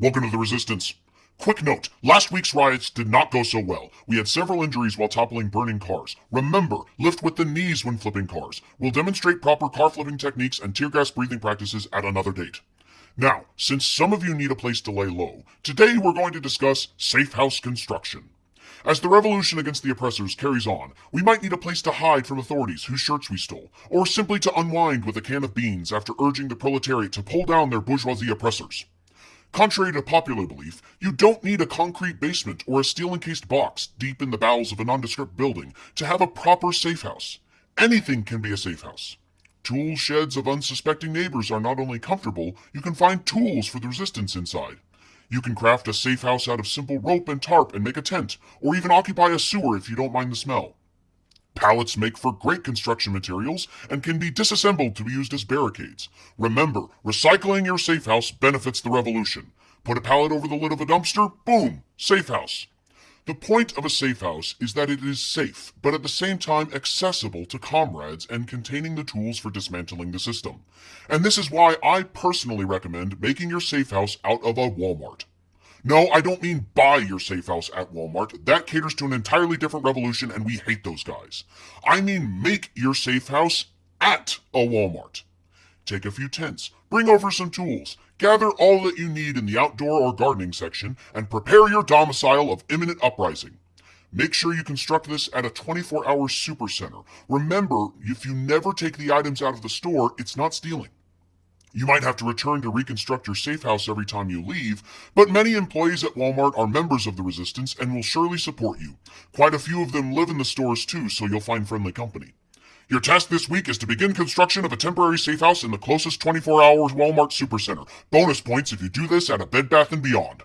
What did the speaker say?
Welcome to the Resistance. Quick note, last week's riots did not go so well. We had several injuries while toppling burning cars. Remember, lift with the knees when flipping cars. We'll demonstrate proper car flipping techniques and tear gas breathing practices at another date. Now, since some of you need a place to lay low, today we're going to discuss safe house construction. As the revolution against the oppressors carries on, we might need a place to hide from authorities whose shirts we stole, or simply to unwind with a can of beans after urging the proletariat to pull down their bourgeoisie oppressors. Contrary to popular belief, you don't need a concrete basement or a steel encased box deep in the bowels of a nondescript building to have a proper safe house. Anything can be a safe house. Tool sheds of unsuspecting neighbors are not only comfortable, you can find tools for the resistance inside. You can craft a safe house out of simple rope and tarp and make a tent, or even occupy a sewer if you don't mind the smell. Pallets make for great construction materials and can be disassembled to be used as barricades. Remember, recycling your safe house benefits the revolution. Put a pallet over the lid of a dumpster, boom, safe house. The point of a safe house is that it is safe, but at the same time accessible to comrades and containing the tools for dismantling the system. And this is why I personally recommend making your safe house out of a Walmart. No, I don't mean buy your safe house at Walmart. That caters to an entirely different revolution and we hate those guys. I mean make your safe house at a Walmart. Take a few tents, bring over some tools, gather all that you need in the outdoor or gardening section, and prepare your domicile of imminent uprising. Make sure you construct this at a 24-hour supercenter. Remember, if you never take the items out of the store, it's not stealing. You might have to return to reconstruct your safe house every time you leave, but many employees at Walmart are members of the resistance and will surely support you. Quite a few of them live in the stores too, so you'll find friendly company. Your task this week is to begin construction of a temporary safe house in the closest 24 hours Walmart Supercenter. Bonus points if you do this at a Bed Bath & Beyond.